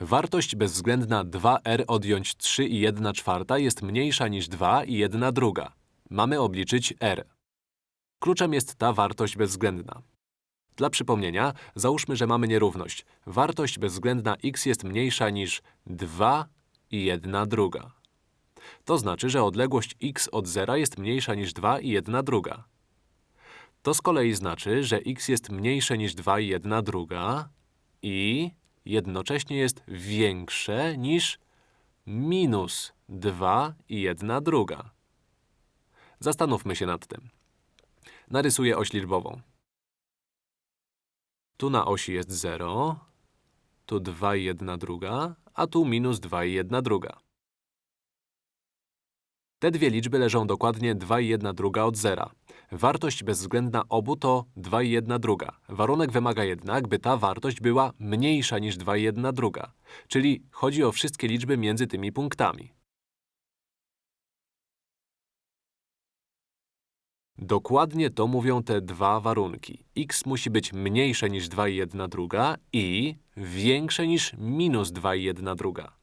Wartość bezwzględna 2r odjąć 3 i 1 czwarta jest mniejsza niż 2 i 1 druga. Mamy obliczyć r. Kluczem jest ta wartość bezwzględna. Dla przypomnienia, załóżmy, że mamy nierówność. Wartość bezwzględna x jest mniejsza niż 2 i 1 druga. To znaczy, że odległość x od zera jest mniejsza niż 2 i 1 druga. To z kolei znaczy, że x jest mniejsze niż 2 i 1 druga i jednocześnie jest większe niż minus 2 i 1 druga. Zastanówmy się nad tym. Narysuję oś liczbową. Tu na osi jest 0, tu 2 i 1 druga, a tu minus 2 i 1 druga. Te dwie liczby leżą dokładnie 2 i 1 druga od zera. Wartość bezwzględna obu to 2 i 1 druga. Warunek wymaga jednak, by ta wartość była mniejsza niż 2 i 1 druga. Czyli chodzi o wszystkie liczby między tymi punktami. Dokładnie to mówią te dwa warunki. x musi być mniejsze niż 2 i 1 druga i większe niż minus 2 i 1 druga.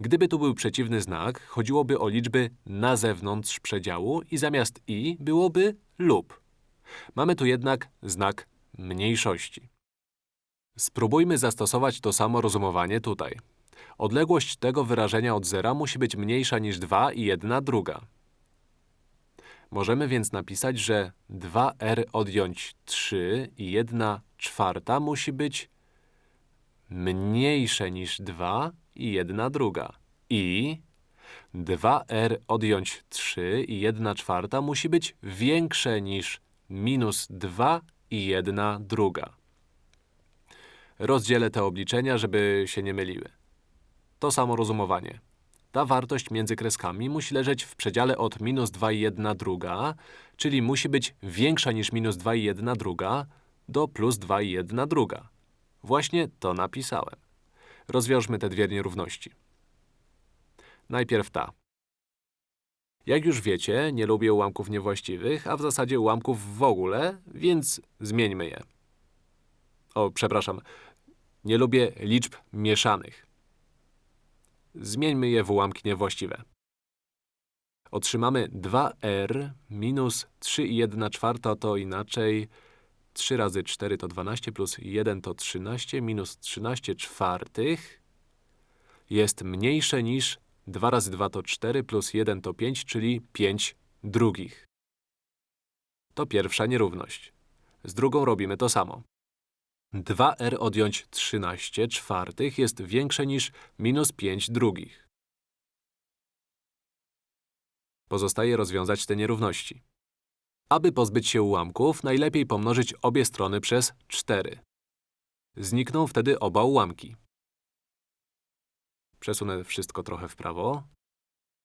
Gdyby tu był przeciwny znak, chodziłoby o liczby na zewnątrz przedziału i zamiast i byłoby lub. Mamy tu jednak znak mniejszości. Spróbujmy zastosować to samo rozumowanie tutaj. Odległość tego wyrażenia od zera musi być mniejsza niż 2 i 1 druga. Możemy więc napisać, że 2r odjąć 3 i 1 czwarta musi być mniejsze niż 2 i 1 druga. I 2r odjąć 3 i 1 czwarta musi być większe niż minus 2 i 1 druga. Rozdzielę te obliczenia, żeby się nie myliły. To samo rozumowanie. Ta wartość między kreskami musi leżeć w przedziale od minus 2 i 1 druga, czyli musi być większa niż minus 2 i 1 druga do plus 2 i 1 druga. Właśnie to napisałem. Rozwiążmy te dwie nierówności. Najpierw ta. Jak już wiecie, nie lubię ułamków niewłaściwych, a w zasadzie ułamków w ogóle, więc zmieńmy je. O, przepraszam, nie lubię liczb mieszanych. Zmieńmy je w ułamki niewłaściwe. Otrzymamy 2r minus 3 i 1 czwarta to inaczej 3 razy 4 to 12 plus 1 to 13 minus 13 czwartych jest mniejsze niż 2 razy 2 to 4 plus 1 to 5, czyli 5 drugich. To pierwsza nierówność. Z drugą robimy to samo. 2r odjąć 13 czwartych jest większe niż minus 5 drugich. Pozostaje rozwiązać te nierówności. Aby pozbyć się ułamków, najlepiej pomnożyć obie strony przez 4. Znikną wtedy oba ułamki. Przesunę wszystko trochę w prawo.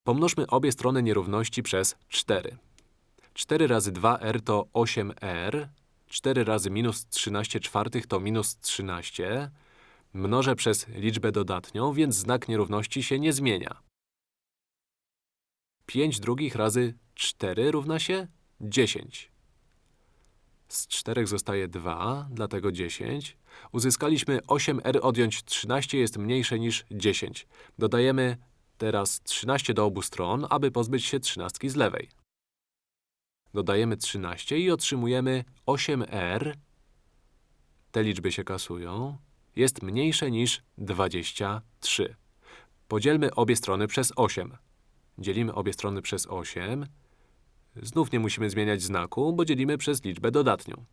Pomnożmy obie strony nierówności przez 4. 4 razy 2r to 8r, 4 razy minus 13 czwartych to minus 13. Mnożę przez liczbę dodatnią, więc znak nierówności się nie zmienia. 5 drugich razy 4 równa się 10. Z 4 zostaje 2, dlatego 10. Uzyskaliśmy 8r odjąć 13 jest mniejsze niż 10. Dodajemy teraz 13 do obu stron, aby pozbyć się trzynastki z lewej. Dodajemy 13 i otrzymujemy 8r. Te liczby się kasują. Jest mniejsze niż 23. Podzielmy obie strony przez 8. Dzielimy obie strony przez 8. Znów nie musimy zmieniać znaku, bo dzielimy przez liczbę dodatnią.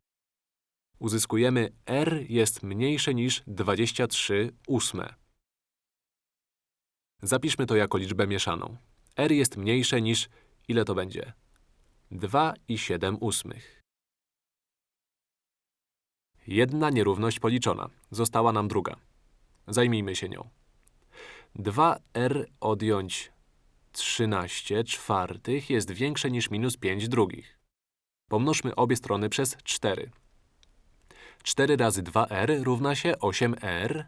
Uzyskujemy r jest mniejsze niż 23 ósme. Zapiszmy to jako liczbę mieszaną. r jest mniejsze niż… ile to będzie? 2 i 7 ósmych. Jedna nierówność policzona. Została nam druga. Zajmijmy się nią. 2r odjąć 13 czwartych jest większe niż minus 5 drugich. Pomnożmy obie strony przez 4. 4 razy 2r równa się 8r.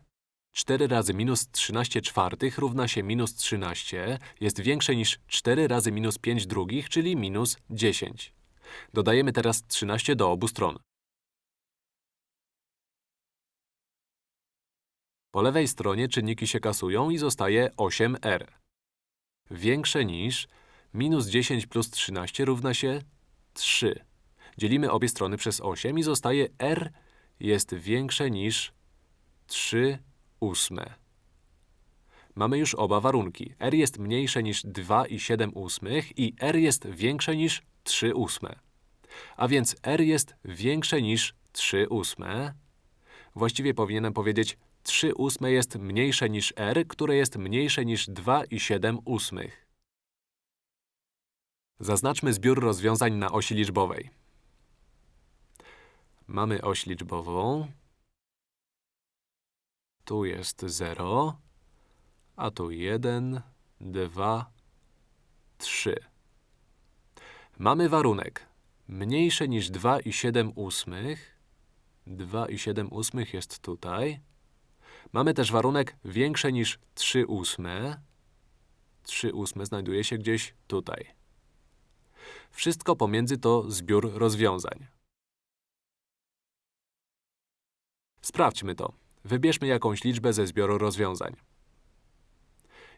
4 razy minus 13 czwartych równa się minus 13 jest większe niż 4 razy minus 5 drugich, czyli minus 10. Dodajemy teraz 13 do obu stron. Po lewej stronie czynniki się kasują i zostaje 8r. Większe niż minus 10 plus 13 równa się 3. Dzielimy obie strony przez 8 i zostaje r jest większe niż 3 ósme. Mamy już oba warunki. r jest mniejsze niż 2 i 7 ósmych i r jest większe niż 3 ósme. A więc r jest większe niż 3 ósme. Właściwie powinienem powiedzieć 3 ósme jest mniejsze niż r, które jest mniejsze niż 2 i 7 ósmych. Zaznaczmy zbiór rozwiązań na osi liczbowej. Mamy oś liczbową. Tu jest 0, a tu 1, 2, 3. Mamy warunek mniejsze niż 2 i 7 ósmych. 2 i 7 ósmych jest tutaj. Mamy też warunek większe niż 3 ósme. 3 ósme znajduje się gdzieś tutaj. Wszystko pomiędzy to zbiór rozwiązań. Sprawdźmy to. Wybierzmy jakąś liczbę ze zbioru rozwiązań.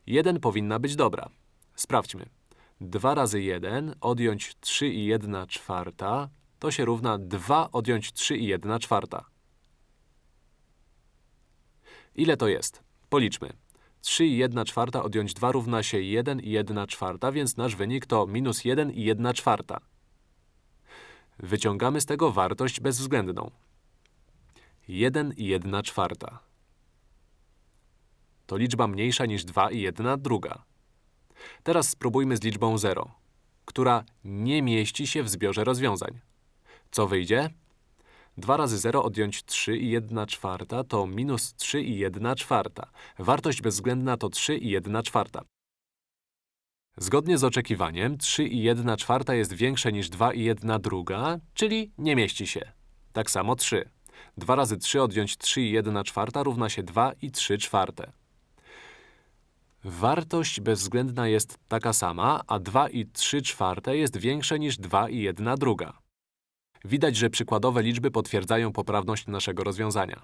1 powinna być dobra. Sprawdźmy. 2 razy 1 odjąć 3 i 1 czwarta to się równa 2 odjąć 3 i 1 czwarta. Ile to jest? Policzmy. 3 i 1 czwarta odjąć 2 równa się 1 i 1 czwarta, więc nasz wynik to minus 1 i 1 czwarta. Wyciągamy z tego wartość bezwzględną. 1 i 1 czwarta. To liczba mniejsza niż 2 i 1 druga. Teraz spróbujmy z liczbą 0, która nie mieści się w zbiorze rozwiązań. Co wyjdzie? 2 razy 0 odjąć 3 i 1 czwarta to minus 3 i 1 czwarta. Wartość bezwzględna to 3 i 1 czwarta. Zgodnie z oczekiwaniem 3 i 1 czwarta jest większe niż 2 i 1 druga, czyli nie mieści się. Tak samo 3. 2 razy 3 odjąć 3 i 1 czwarta równa się 2 i 3 czwarte. Wartość bezwzględna jest taka sama, a 2 i 3 czwarte jest większe niż 2 i 1 druga. Widać, że przykładowe liczby potwierdzają poprawność naszego rozwiązania.